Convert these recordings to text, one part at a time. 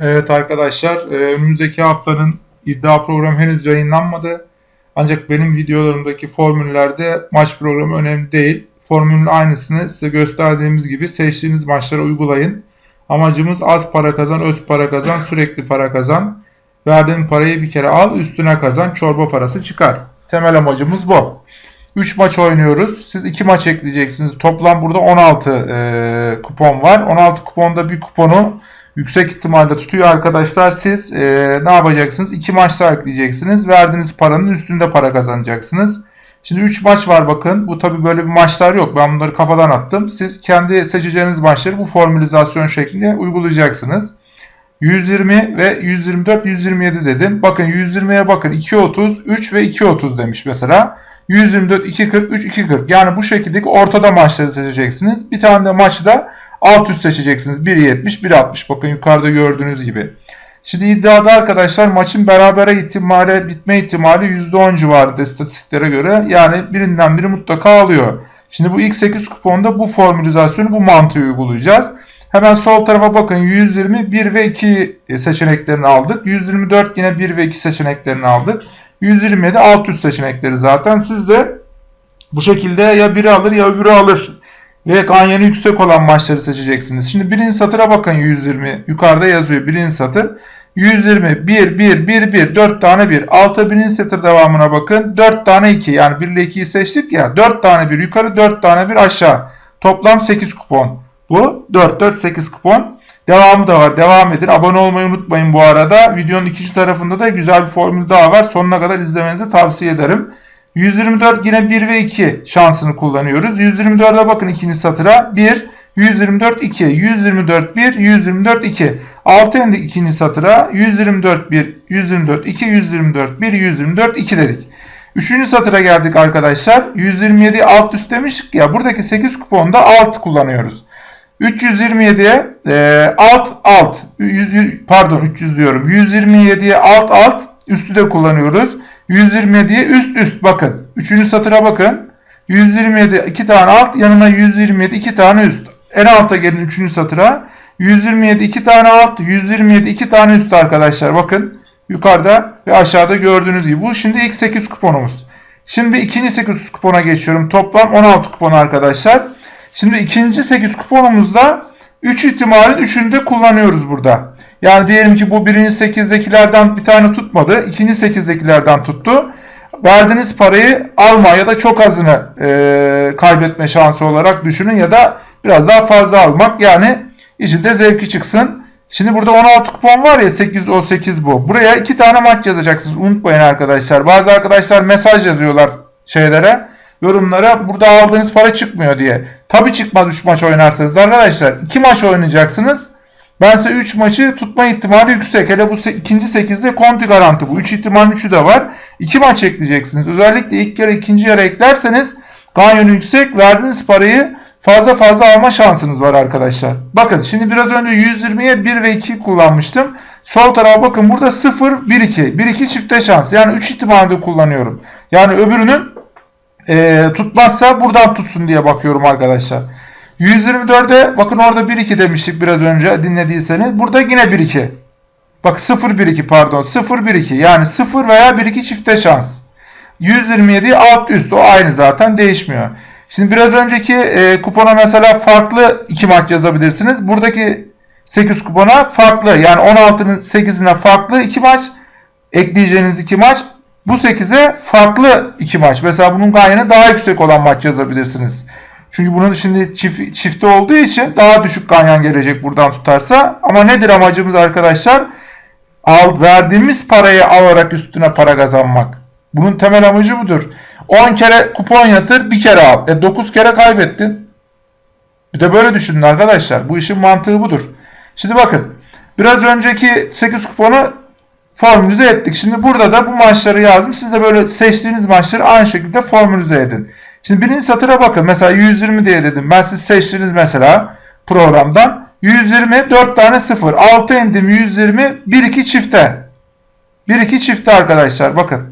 Evet arkadaşlar, e, önümüzdeki haftanın iddia programı henüz yayınlanmadı. Ancak benim videolarımdaki formüllerde maç programı önemli değil. Formülün aynısını size gösterdiğimiz gibi seçtiğiniz maçlara uygulayın. Amacımız az para kazan, öz para kazan, sürekli para kazan. Verdiğin parayı bir kere al, üstüne kazan, çorba parası çıkar. Temel amacımız bu. 3 maç oynuyoruz. Siz 2 maç ekleyeceksiniz. Toplam burada 16 e, kupon var. 16 kuponda bir kuponu yüksek ihtimalle tutuyor arkadaşlar. Siz e, ne yapacaksınız? 2 maç ekleyeceksiniz. Verdiğiniz paranın üstünde para kazanacaksınız. Şimdi 3 maç var bakın. Bu tabi böyle bir maçlar yok. Ben bunları kafadan attım. Siz kendi seçeceğiniz maçları bu formülizasyon şeklinde uygulayacaksınız. 120 ve 124, 127 dedim. Bakın 120'ye bakın 2.30, 3 ve 2.30 demiş mesela. 124, 2.40, 3, 2.40. Yani bu şekilde ortada maçları seçeceksiniz. Bir tane de maçta alt üst seçeceksiniz. 1.70, 1.60. Bakın yukarıda gördüğünüz gibi. Şimdi iddiada arkadaşlar maçın berabere ihtimali, bitme ihtimali %10 civarında istatistiklere göre. Yani birinden biri mutlaka alıyor. Şimdi bu ilk 8 kuponda bu formülizasyonu, bu mantığı uygulayacağız. Hemen sol tarafa bakın 120 1 ve 2 seçeneklerini aldık. 124 yine 1 ve 2 seçeneklerini aldık. 127 alt üst seçenekleri zaten. Siz de bu şekilde ya biri alır ya öbürü alır. Ve ganyeni yüksek olan maçları seçeceksiniz. Şimdi birinci satıra bakın 120. Yukarıda yazıyor birinci satır. 120, 1, 1, 1, 1, 4 tane 1. Alta birinci satır devamına bakın. 4 tane 2. Yani 1 ile 2'yi seçtik ya. 4 tane 1 yukarı, 4 tane 1 aşağı. Toplam 8 kupon. Bu 4, 4, 8 kupon. Devamı da var. Devam edin. Abone olmayı unutmayın bu arada. Videonun ikinci tarafında da güzel bir formül daha var. Sonuna kadar izlemenizi tavsiye ederim. 124 yine 1 ve 2 şansını kullanıyoruz. 124'e bakın ikinci satıra. 1, 124 2, 124 1, 124 2. Altı indik ikinci satıra. 124 1, 124 2, 124 1, 124 2 dedik. Üçüncü satıra geldik arkadaşlar. 127 alt üst demiştik ya. Buradaki 8 kuponda alt kullanıyoruz. 327'ye e, alt alt 100, pardon 300 diyorum. 127'ye alt alt üstü de kullanıyoruz. 127'ye üst üst bakın. Üçüncü satıra bakın. 127 iki tane alt yanına 127 iki tane üst. En alta gelin üçüncü satıra. 127 iki tane alt 127 iki tane üst arkadaşlar bakın. Yukarıda ve aşağıda gördüğünüz gibi. Bu şimdi ilk 8 kuponumuz. Şimdi ikinci 8 kupona geçiyorum. Toplam 16 kupon arkadaşlar. Şimdi ikinci 8 kuponumuzda 3 ihtimalin 3'ünü de kullanıyoruz burada. Yani diyelim ki bu birinci 8'dekilerden bir tane tutmadı. ikinci 8'dekilerden tuttu. Verdiğiniz parayı alma ya da çok azını e, kaybetme şansı olarak düşünün ya da biraz daha fazla almak. Yani içinde zevki çıksın. Şimdi burada 16 kupon var ya 8 o 8 bu. Buraya 2 tane maç yazacaksınız. Unutmayın arkadaşlar. Bazı arkadaşlar mesaj yazıyorlar şeylere yorumlara burada aldığınız para çıkmıyor diye. Tabi çıkmaz 3 maç oynarsanız arkadaşlar. 2 maç oynayacaksınız. Size 3 maçı tutma ihtimali yüksek. Hele bu ikinci 8'de konti garanti bu. 3 ihtimal 3'ü de var. 2 maç ekleyeceksiniz. Özellikle ilk yarı ikinci yarı eklerseniz ganyonu yüksek verdiğiniz parayı fazla fazla alma şansınız var arkadaşlar. Bakın şimdi biraz önce 120'ye 1 ve 2 kullanmıştım. Sol tarafa bakın burada 0, 1, 2. 1, 2 çifte şans. Yani 3 ihtimalde kullanıyorum. Yani öbürünün e, tutmazsa buradan tutsun diye bakıyorum arkadaşlar. 124'e bakın orada 1-2 demiştik biraz önce dinlediyseniz. Burada yine 1-2. Bak 0-1-2 pardon 0-1-2 yani 0 veya 1-2 çifte şans. 127 alt üst o aynı zaten değişmiyor. Şimdi biraz önceki e, kupona mesela farklı 2 maç yazabilirsiniz. Buradaki 8 kupona farklı yani 16'nın 8'ine farklı 2 maç ekleyeceğiniz 2 maç bu 8'e farklı 2 maç. Mesela bunun gayene daha yüksek olan maç yazabilirsiniz. Çünkü bunun şimdi çift, çifte olduğu için daha düşük ganyan gelecek buradan tutarsa. Ama nedir amacımız arkadaşlar? Al, verdiğimiz parayı alarak üstüne para kazanmak. Bunun temel amacı budur. 10 kere kupon yatır bir kere al. E 9 kere kaybettin. Bir de böyle düşünün arkadaşlar. Bu işin mantığı budur. Şimdi bakın. Biraz önceki 8 kuponu formülize ettik. Şimdi burada da bu maçları yazdım. Siz de böyle seçtiğiniz maçları aynı şekilde formülize edin. Şimdi birinci satıra bakın. Mesela 120 diye dedim. Ben siz seçtiniz mesela programdan. 120 4 tane 0. 6 indim 120 1 2 çifte. 1 2 çifte arkadaşlar bakın.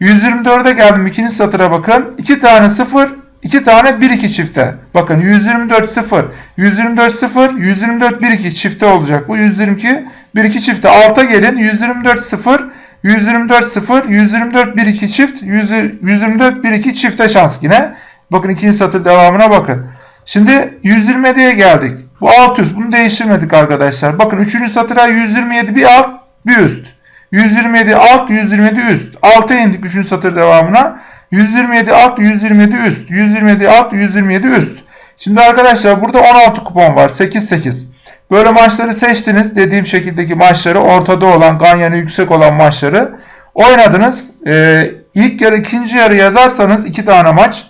124'e geldim ikinci satıra bakın. 2 tane 0 2 tane 1 2 çifte. Bakın 124 0 124 0 124 1 2 çifte olacak. Bu 122 1-2 çifte alta gelin. 124 0 124 0 124 1-2 çift 124 1-2 çifte şans yine. Bakın ikinci satır devamına bakın. Şimdi 127'ye geldik. Bu alt üst. Bunu değiştirmedik arkadaşlar. Bakın 3. satıra 127 bir alt bir üst. 127 alt 127 üst. Alta indik 3. satır devamına. 127 alt 127 üst. 127 alt 127 üst. Şimdi arkadaşlar burada 16 kupon var. 8-8. Böyle maçları seçtiniz. Dediğim şekildeki maçları ortada olan, ganyanı yüksek olan maçları oynadınız. Ee, ilk yarı ikinci yarı yazarsanız iki tane maç.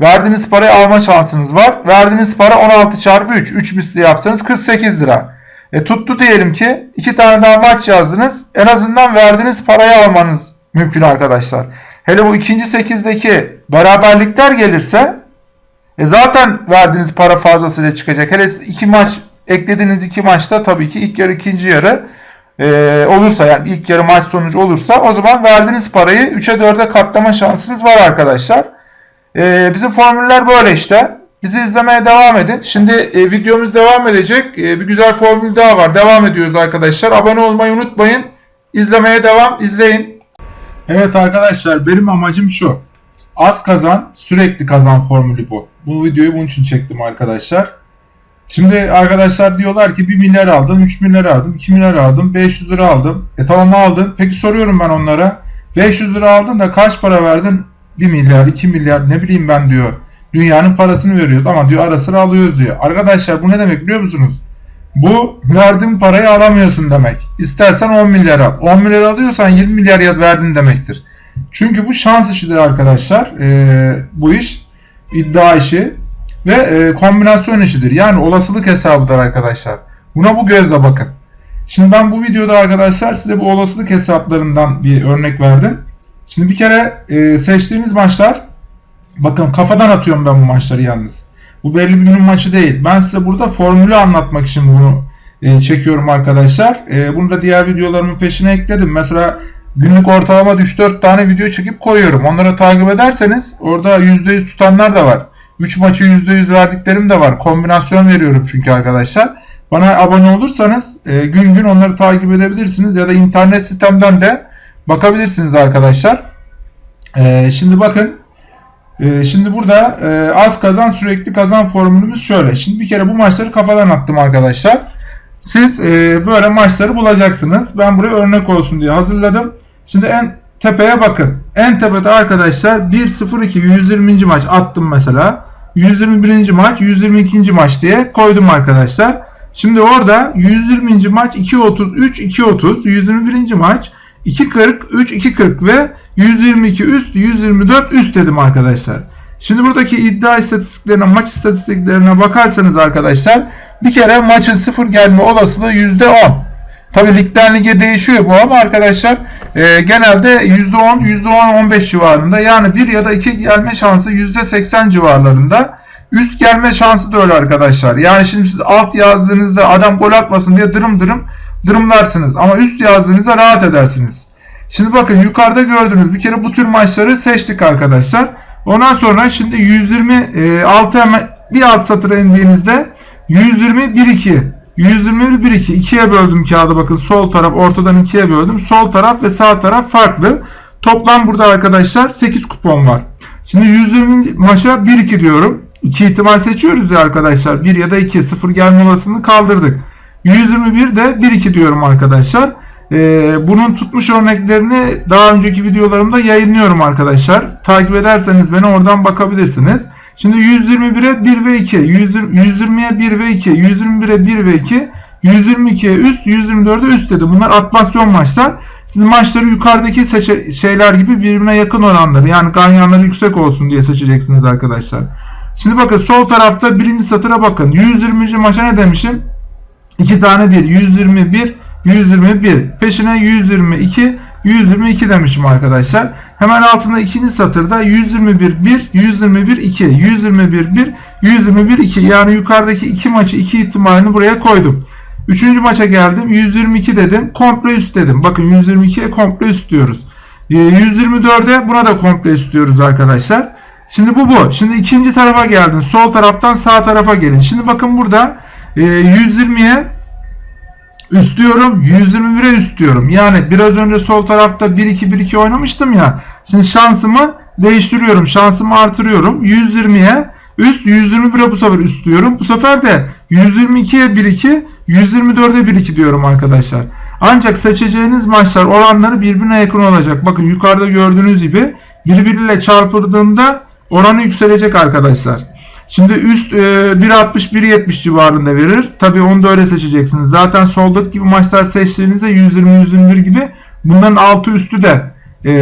Verdiğiniz parayı alma şansınız var. Verdiğiniz para 16 çarpı 3. 3 misli yapsanız 48 lira. E tuttu diyelim ki iki tane daha maç yazdınız. En azından verdiğiniz parayı almanız mümkün arkadaşlar. Hele bu ikinci 8'deki beraberlikler gelirse e zaten verdiğiniz para fazlasıyla çıkacak. Hele iki maç eklediğiniz iki maçta tabii ki ilk yarı ikinci yarı e, olursa yani ilk yarı maç sonucu olursa o zaman verdiğiniz parayı 3'e 4'e katlama şansınız var arkadaşlar. E, bizim formüller böyle işte. Bizi izlemeye devam edin. Şimdi e, videomuz devam edecek. E, bir güzel formül daha var. Devam ediyoruz arkadaşlar. Abone olmayı unutmayın. İzlemeye devam. izleyin. Evet arkadaşlar benim amacım şu. Az kazan, sürekli kazan formülü bu. Bu videoyu bunun için çektim arkadaşlar. Şimdi arkadaşlar diyorlar ki 1 milyar aldım, 3 milyar aldım, 2 milyar aldım, 500 lira aldım. E tamam aldın. Peki soruyorum ben onlara. 500 lira aldın da kaç para verdin? 1 milyar, 2 milyar ne bileyim ben diyor. Dünyanın parasını veriyoruz ama diyor ara sıra alıyoruz diyor. Arkadaşlar bu ne demek biliyor musunuz? Bu verdiğin parayı alamıyorsun demek. İstersen 10 milyar al. 10 milyar alıyorsan 20 milyar verdin demektir. Çünkü bu şans işidir arkadaşlar. Ee, bu iş iddia işi ve e, kombinasyon işidir. Yani olasılık hesabıdır arkadaşlar. Buna bu gözle bakın. Şimdi ben bu videoda arkadaşlar size bu olasılık hesaplarından bir örnek verdim. Şimdi bir kere e, seçtiğiniz maçlar bakın kafadan atıyorum ben bu maçları yalnız. Bu belli bir günün maçı değil. Ben size burada formülü anlatmak için bunu e, çekiyorum arkadaşlar. E, bunu da diğer videolarımın peşine ekledim. Mesela günlük ortalama 3-4 tane video çekip koyuyorum. Onları takip ederseniz orada %100 tutanlar da var. 3 maçı %100 verdiklerim de var. Kombinasyon veriyorum çünkü arkadaşlar. Bana abone olursanız e, gün gün onları takip edebilirsiniz ya da internet sitemden de bakabilirsiniz arkadaşlar. E, şimdi bakın e, şimdi burada e, az kazan sürekli kazan formülümüz şöyle. Şimdi bir kere bu maçları kafadan attım arkadaşlar. Siz e, böyle maçları bulacaksınız. Ben buraya örnek olsun diye hazırladım. Şimdi en tepeye bakın. En tepede arkadaşlar 1-0-2 120. maç attım mesela. 121. maç 122. maç diye koydum arkadaşlar. Şimdi orada 120. maç 2.33 2.30 121. maç 2.40 3 2.40 ve 122 üst 124 üst dedim arkadaşlar. Şimdi buradaki iddia istatistiklerine maç istatistiklerine bakarsanız arkadaşlar bir kere maçın sıfır gelme olasılığı %10. Tabi ligden lige değişiyor bu ama arkadaşlar e, genelde %10, %10-15 civarında yani 1 ya da 2 gelme şansı %80 civarlarında. Üst gelme şansı da öyle arkadaşlar. Yani şimdi siz alt yazdığınızda adam gol atmasın diye dırım dırım dırımlarsınız. Ama üst yazdığınızda rahat edersiniz. Şimdi bakın yukarıda gördüğünüz bir kere bu tür maçları seçtik arkadaşlar. Ondan sonra şimdi 126 hemen bir alt satıra indiğinizde 120 1 2 121 1 2 ikiye böldüm kağıdı bakın sol taraf ortadan ikiye böldüm. Sol taraf ve sağ taraf farklı. Toplam burada arkadaşlar 8 kupon var. Şimdi 120 maça 1 2 diyorum. 2 ihtimal seçiyoruz ya arkadaşlar. 1 ya da 2 0 gelme olasılığını kaldırdık. 121 de 1 2 diyorum arkadaşlar. Ee, bunun tutmuş örneklerini daha önceki videolarımda yayınlıyorum arkadaşlar. Takip ederseniz beni oradan bakabilirsiniz. Şimdi 121'e 1 ve 2, 120'ye 1 ve 2, 121'e 1 ve 2, 122'ye üst, 124'e üst dedi. Bunlar atmasyon maçlar. Siz maçları yukarıdaki şeyler gibi birbirine yakın oranları yani ganyanları yüksek olsun diye seçeceksiniz arkadaşlar. Şimdi bakın sol tarafta birinci satıra bakın. 120. maça ne demişim? 2 tane 1. 121, 121. Peşine 122, 122 demişim arkadaşlar. Hemen altında ikinci satırda 121 1, 121 2, 121 1, 121 2. Yani yukarıdaki iki maçı iki ihtimalini buraya koydum. Üçüncü maça geldim. 122 dedim. Komple üst dedim. Bakın 122'ye komple üst diyoruz. 124'e ee, buna da komple üst diyoruz arkadaşlar. Şimdi bu bu. Şimdi ikinci tarafa geldin. Sol taraftan sağ tarafa gelin. Şimdi bakın burada 120'ye Üst diyorum 121'e üst diyorum. Yani biraz önce sol tarafta 1-2-1-2 oynamıştım ya. Şimdi şansımı değiştiriyorum. Şansımı artırıyorum. 120'ye üst 121'e bu sefer üst diyorum. Bu sefer de 122'ye 1-2 124'e 1-2 diyorum arkadaşlar. Ancak seçeceğiniz maçlar oranları birbirine yakın olacak. Bakın yukarıda gördüğünüz gibi birbiriyle çarpıldığında oranı yükselecek arkadaşlar. Şimdi üst e, 1.60-1.70 civarında verir. Tabi onu da öyle seçeceksiniz. Zaten soldaki gibi maçlar seçtiğinizde 120-121 gibi bunların altı üstü de e,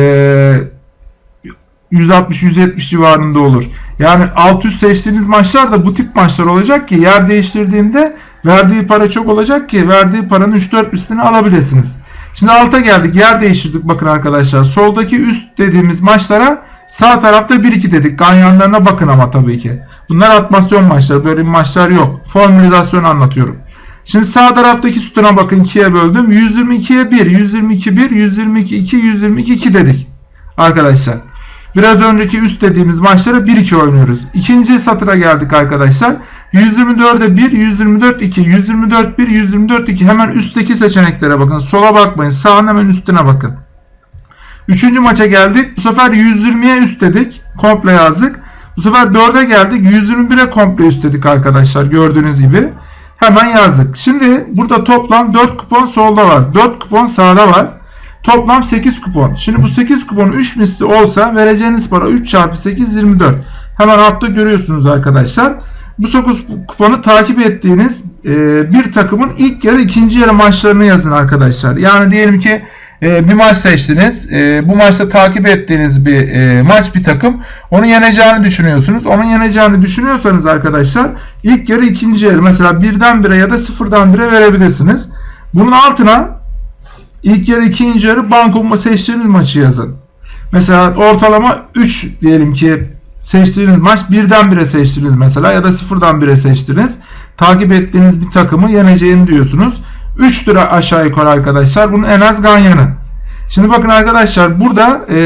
160-170 civarında olur. Yani alt üst seçtiğiniz maçlar da bu tip maçlar olacak ki yer değiştirdiğinde verdiği para çok olacak ki verdiği paranın 3-4 üstünü alabilirsiniz. Şimdi alta geldik. Yer değiştirdik bakın arkadaşlar. Soldaki üst dediğimiz maçlara sağ tarafta 1-2 dedik. Ganyanlarına bakın ama tabii ki. Bunlar atmasyon maçları. Böyle maçlar yok. Formülizasyon anlatıyorum. Şimdi sağ taraftaki sütuna bakın 2'ye böldüm. 122'ye 1, 122 1, 122 2, 122 2 dedik. Arkadaşlar. Biraz önceki üst dediğimiz maçlara 1-2 oynuyoruz. İkinci satıra geldik arkadaşlar. 124'e 1, 124 2, 124 1, 124 2. Hemen üstteki seçeneklere bakın. Sola bakmayın. Sağın hemen üstüne bakın. Üçüncü maça geldik. Bu sefer 120'ye üst dedik. Komple yazdık. Bu sefer 4'e geldik. 121'e komple üst dedik arkadaşlar. Gördüğünüz gibi. Hemen yazdık. Şimdi burada toplam 4 kupon solda var. 4 kupon sağda var. Toplam 8 kupon. Şimdi bu 8 kupon 3 misli olsa vereceğiniz para 3 çarpı 8 24. Hemen altta görüyorsunuz arkadaşlar. Bu 9 kuponu takip ettiğiniz e, bir takımın ilk yarı ikinci yarı maçlarını yazın arkadaşlar. Yani diyelim ki e, bir maç seçtiniz. E, bu maçta takip ettiğiniz bir e, maç bir takım. Onu yeneceğini düşünüyorsunuz. Onun yeneceğini düşünüyorsanız arkadaşlar ilk yarı ikinci yarı mesela birden bire ya da sıfırdan bire verebilirsiniz. Bunun altına ilk yarı ikinci yarı banko seçtiğiniz maçı yazın. Mesela ortalama 3 diyelim ki seçtiğiniz maç birden bire seçtiniz mesela ya da sıfırdan bire seçtiniz. Takip ettiğiniz bir takımı yeneceğini diyorsunuz. 3 lira aşağı yukarı arkadaşlar. Bunun en az ganyanı. Şimdi bakın arkadaşlar burada e,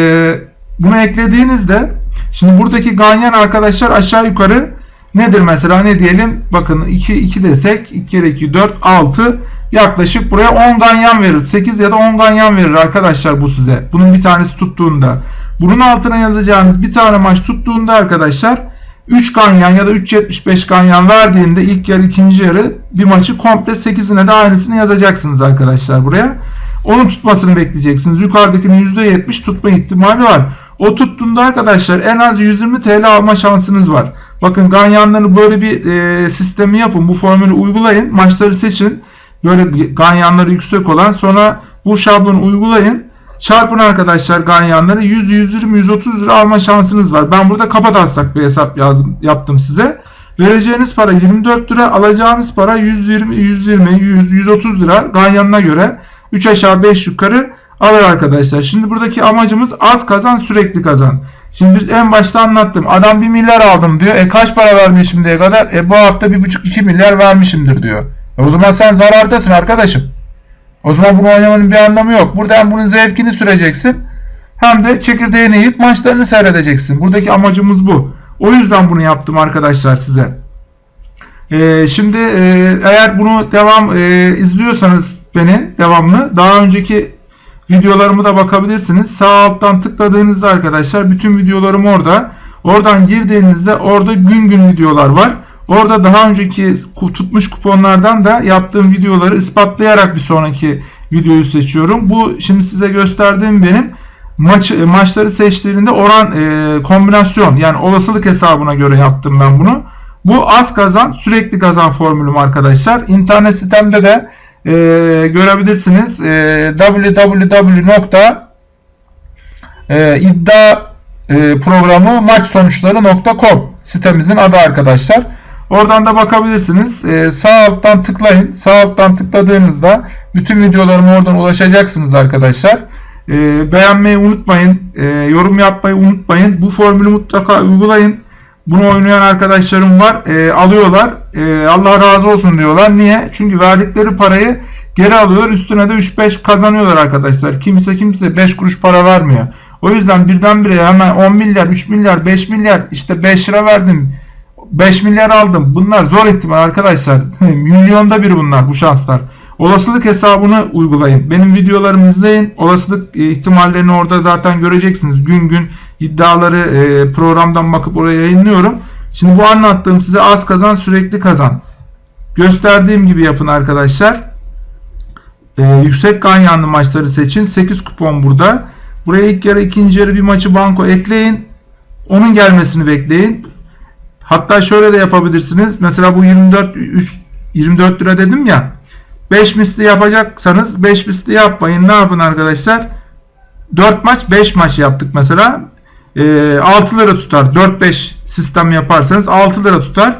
bunu eklediğinizde şimdi buradaki ganyan arkadaşlar aşağı yukarı nedir mesela ne diyelim bakın 2 2 desek 2 kere 2 4 6 yaklaşık buraya 10 ganyan verir. 8 ya da 10 ganyan verir arkadaşlar bu size. Bunun bir tanesi tuttuğunda. Bunun altına yazacağınız bir tane maç tuttuğunda arkadaşlar 3 ganyan ya da 3.75 ganyan verdiğinde ilk yarı ikinci yarı bir maçı komple 8'ine de aynısını yazacaksınız arkadaşlar buraya. Onun tutmasını bekleyeceksiniz. Yukarıdakinin %70 tutma ihtimali var. O tuttuğunda arkadaşlar en az 120 TL alma şansınız var. Bakın ganyanları böyle bir e, sistemi yapın. Bu formülü uygulayın. Maçları seçin. Böyle ganyanları yüksek olan sonra bu şablonu uygulayın. Çarpın arkadaşlar ganyanları 100, 120, 130 lira alma şansınız var. Ben burada kapataslak bir hesap yazdım, yaptım size. Vereceğiniz para 24 lira, alacağınız para 120, 120, 100, 130 lira ganyanına göre 3 aşağı 5 yukarı alır arkadaşlar. Şimdi buradaki amacımız az kazan sürekli kazan. Şimdi biz en başta anlattım. Adam 1 milyar aldım diyor. E kaç para vermiş şimdiye kadar? E bu hafta 1,5-2 milyar vermişimdir diyor. E o zaman sen zarardasın arkadaşım. O zaman bunu oynamanın bir anlamı yok. Burada hem bunun zevkini süreceksin hem de çekirdeğini yiyip maçlarını seyredeceksin. Buradaki amacımız bu. O yüzden bunu yaptım arkadaşlar size. Ee, şimdi e, eğer bunu devam e, izliyorsanız beni devamlı daha önceki videolarımı da bakabilirsiniz. Sağ alttan tıkladığınızda arkadaşlar bütün videolarım orada. Oradan girdiğinizde orada gün gün videolar var. Orada daha önceki tutmuş kuponlardan da yaptığım videoları ispatlayarak bir sonraki videoyu seçiyorum. Bu şimdi size gösterdiğim benim maç maçları seçtiğinde oran e, kombinasyon yani olasılık hesabına göre yaptım ben bunu. Bu az kazan sürekli kazan formülüm arkadaşlar. İnternet sitemde de e, görebilirsiniz. E, www.iddia e, sitemizin adı arkadaşlar. Oradan da bakabilirsiniz. Ee, sağ alttan tıklayın. Sağ alttan tıkladığınızda bütün videolarıma oradan ulaşacaksınız arkadaşlar. Ee, beğenmeyi unutmayın. Ee, yorum yapmayı unutmayın. Bu formülü mutlaka uygulayın. Bunu oynayan arkadaşlarım var. Ee, alıyorlar. Ee, Allah razı olsun diyorlar. Niye? Çünkü verdikleri parayı geri alıyorlar. Üstüne de 3-5 kazanıyorlar arkadaşlar. Kimse kimse 5 kuruş para vermiyor. O yüzden birdenbire hemen 10 milyar, 3 milyar, 5 milyar işte 5 lira verdim 5 milyar aldım. Bunlar zor ihtimal arkadaşlar. Milyonda bir bunlar bu şanslar. Olasılık hesabını uygulayın. Benim videolarımı izleyin. Olasılık e, ihtimallerini orada zaten göreceksiniz. Gün gün iddiaları e, programdan bakıp oraya yayınlıyorum. Şimdi bu anlattığım size az kazan sürekli kazan. Gösterdiğim gibi yapın arkadaşlar. E, yüksek ganyanlı maçları seçin. 8 kupon burada. Buraya ilk yarı ikinci yarı bir maçı banko ekleyin. Onun gelmesini bekleyin. Hatta şöyle de yapabilirsiniz. Mesela bu 24 3, 24 lira dedim ya. 5 misli yapacaksanız 5 misli yapmayın. Ne yapın arkadaşlar? 4 maç 5 maç yaptık mesela. E, 6 lira tutar. 4-5 sistem yaparsanız 6 lira tutar.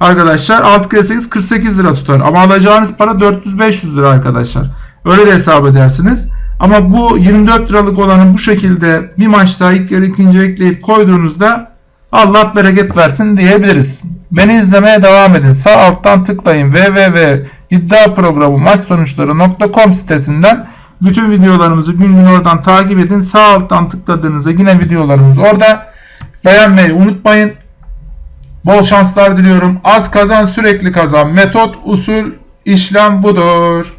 Arkadaşlar 6 kere 8 48 lira tutar. Ama alacağınız para 400-500 lira arkadaşlar. Öyle de hesap edersiniz. Ama bu 24 liralık olanı bu şekilde bir maçta ilk yarı ikinci ekleyip koyduğunuzda Allah bereket versin diyebiliriz. Beni izlemeye devam edin. Sağ alttan tıklayın www.iddiaprogramu maç sonuçları.com sitesinden bütün videolarımızı gün gün oradan takip edin. Sağ alttan tıkladığınızda yine videolarımız orada. Beğenmeyi unutmayın. Bol şanslar diliyorum. Az kazan sürekli kazan. Metot, usul, işlem budur.